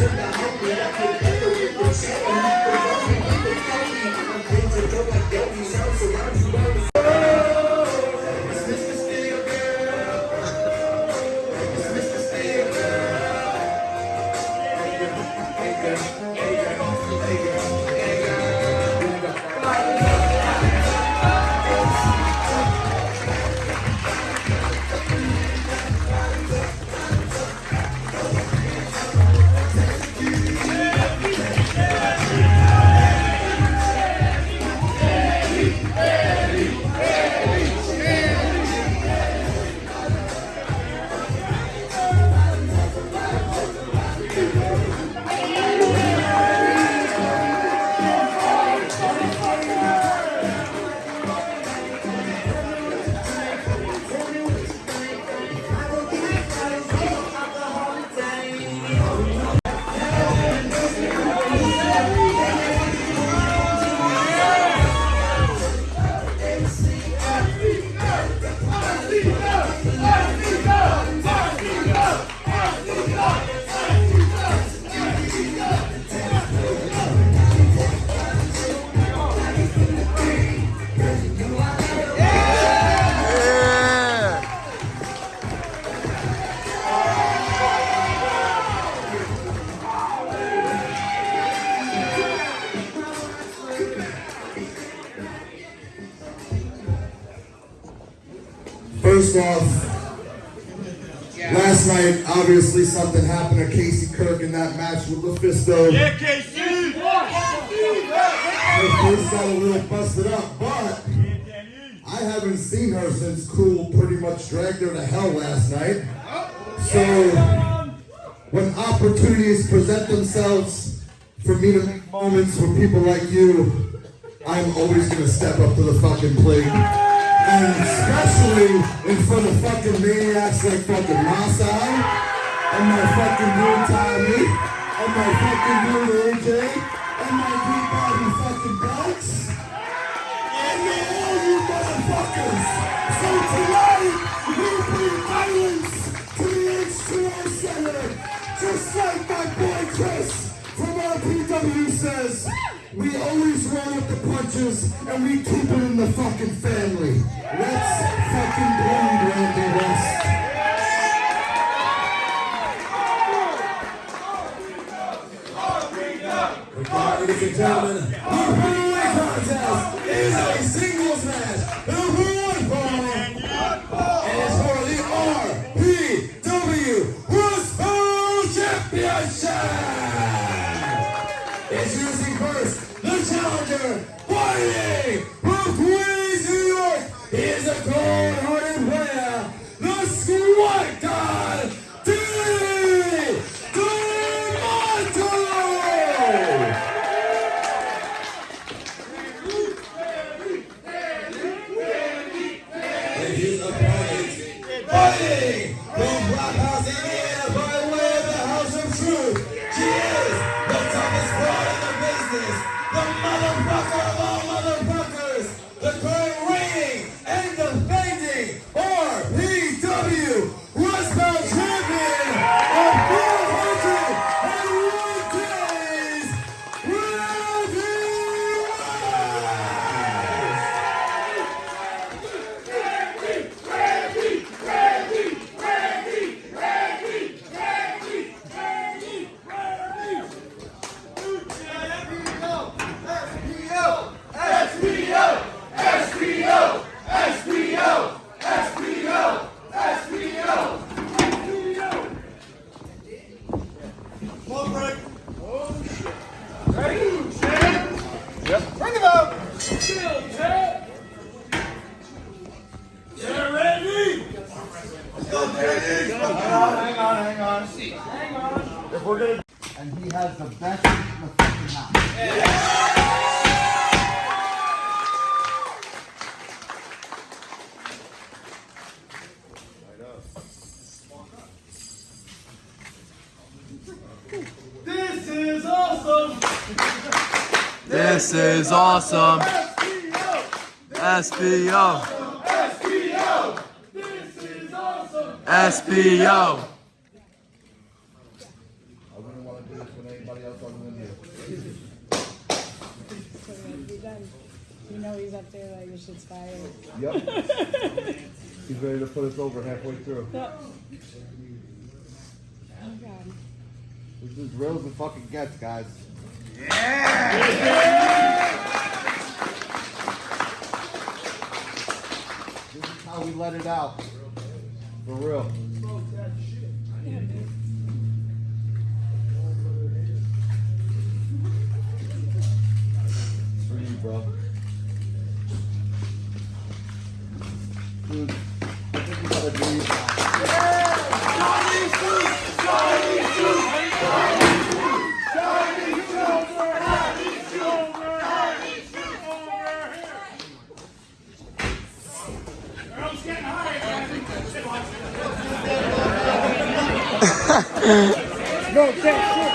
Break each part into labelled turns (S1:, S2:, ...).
S1: Tonight. First off, last night, obviously something happened to Casey Kirk in that match with LuFisto.
S2: Yeah, KC!
S1: Her face got a little busted up, but I haven't seen her since Cool pretty much dragged her to hell last night. So, when opportunities present themselves for me to make moments with people like you, I'm always gonna step up to the fucking plate. And especially in front of fucking maniacs like fucking Masai, and my fucking dude Tommy, and my fucking dude AJ, and my dude Bobby fucking Bucks. And all you motherfuckers. So tonight, we bring violence to the H2O Center. Just like my boy Chris from RPW says, we always roll with the punches and we keep it in the fucking family. Let's fucking bleed, Randy West.
S3: Ladies and gentlemen, the heavyweight contest is a singles match. The
S4: awesome.
S5: This is awesome. SBO.
S4: SBO. This is awesome.
S5: SBO.
S3: You
S2: he's up there like your shit's fired.
S3: Yep. he's ready to put us over halfway through. Yep which real as and fucking gets, guys. Yeah! yeah! This is how we let it out. For real.
S5: Não tem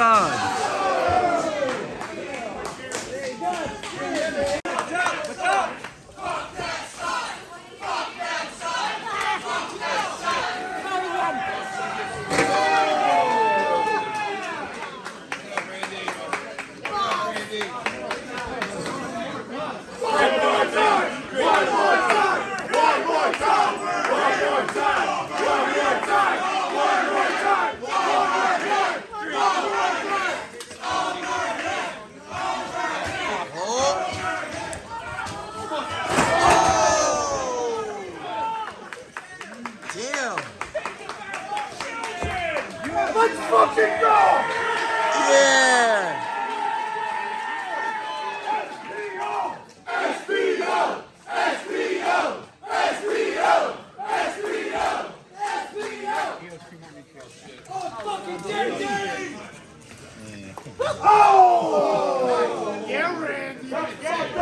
S5: God.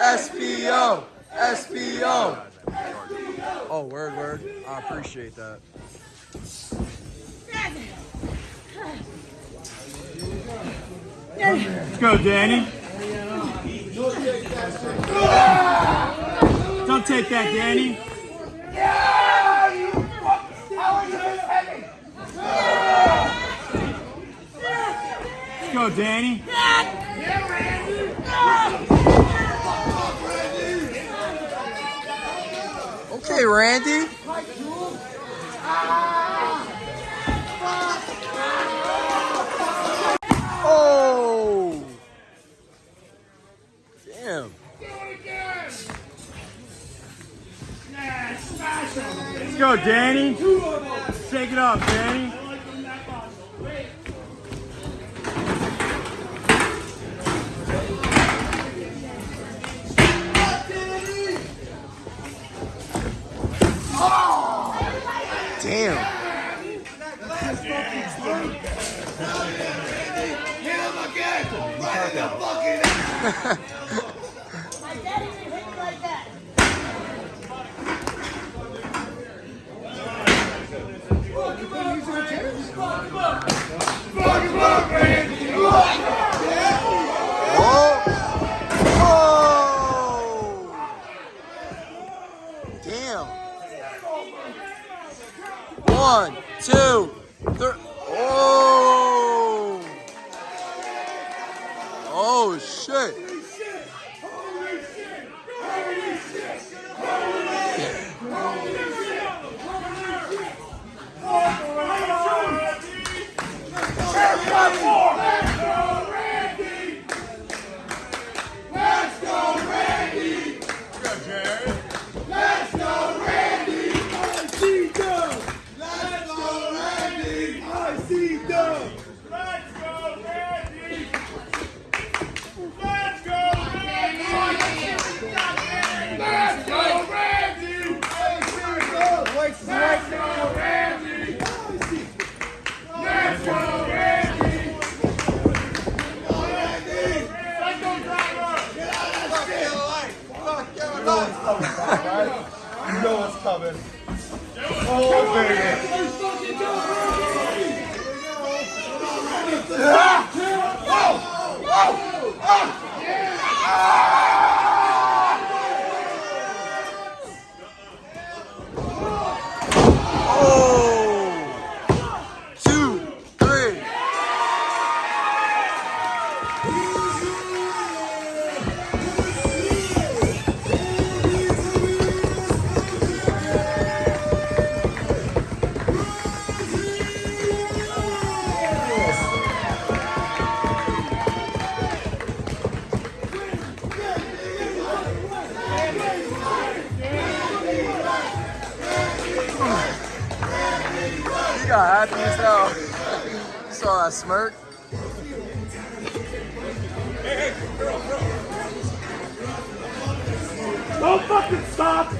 S1: SBO. Oh, word, word. I appreciate that. Let's go, Danny. Don't take that, Danny. Let's go, Danny. Okay, Randy. Oh! Damn. Let's go, Danny. Shake it off, Danny. Damn.
S5: My
S1: One, two, three.
S3: Coming. Oh, baby.
S1: Happy as hell. Saw that uh, smirk.
S2: Don't fucking stop!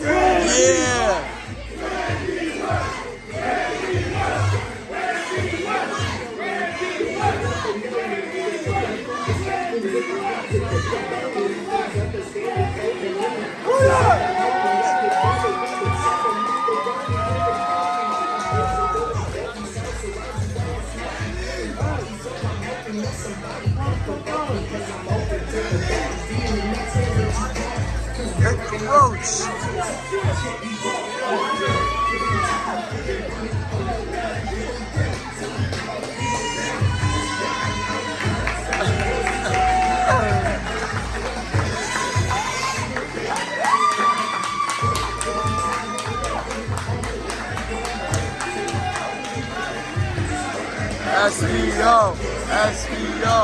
S1: Yeah. Hit SBO, SBO,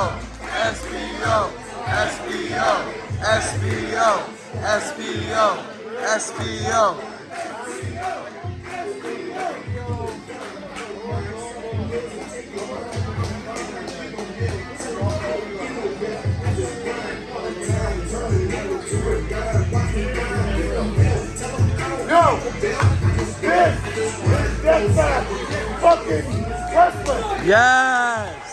S1: SBO, SBO.
S5: SBO, SBO, SBO.
S1: Yo! This is Death Fucking Wrestling!
S5: Yes!